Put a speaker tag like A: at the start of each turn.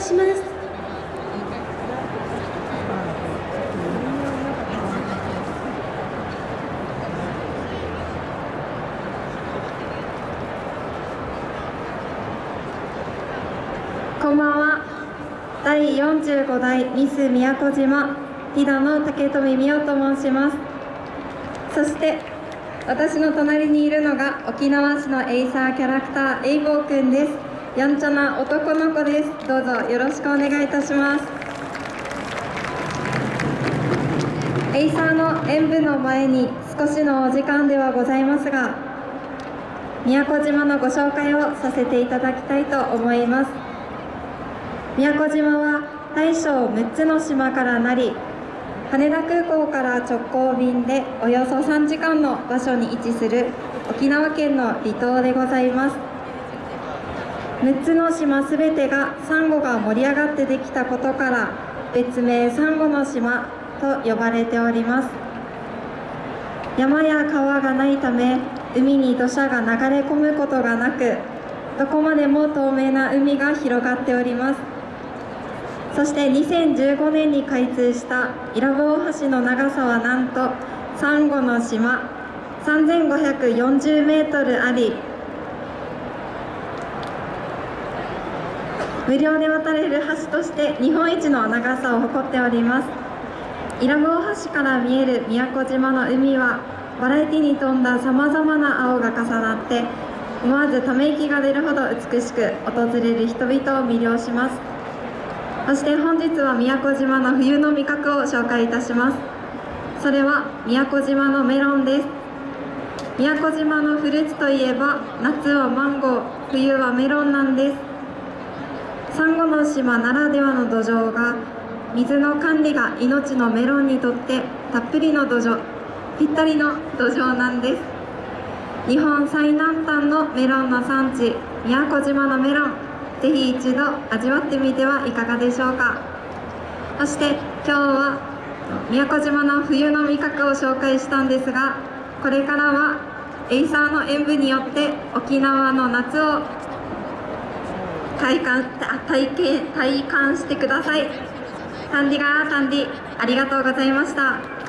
A: します。こんばんは。第45代ミス宮古島ティダの竹富美代と申します。そして私の隣にいるのが沖縄市のエイサーキャラクターエイボーくんです。やんちゃな男の子です。どうぞよろしくお願いいたします。エイサーの演舞の前に少しのお時間ではございますが宮古島のご紹介をさせていただきたいと思います。宮古島は大小6つの島からなり羽田空港から直行便でおよそ3時間の場所に位置する沖縄県の離島でございます。6つの島すべてがサンゴが盛り上がってできたことから別名サンゴの島と呼ばれております。山や川がないため海に土砂が流れ込むことがなくどこまでも透明な海が広がっております。そして2015年に開通した伊良部大橋の長さはなんとサンゴの島3540メートルあり無料で渡れる橋として日本一の長さを誇っております。伊良部大橋から見える宮古島の海はバラエティに富んださまざまな青が重なって思わずため息が出るほど美しく訪れる人々を魅了します。そして本日は宮古島の冬の味覚を紹介いたします。それは宮古島のメロンです。宮古島のフルーツといえば夏はマンゴー冬はメロンなんです。サンゴの島ならではの土壌が水の管理が命のメロンにとってたっぷりの土壌ぴったりの土壌なんです。日本最南端のメロンの産地宮古島のメロンぜひ一度味わってみてはいかがでしょうか。そして今日は宮古島の冬の味覚を紹介したんですがこれからはエイサーの演舞によって沖縄の夏を体感体験体感してください。タンディガータンディありがとうございました。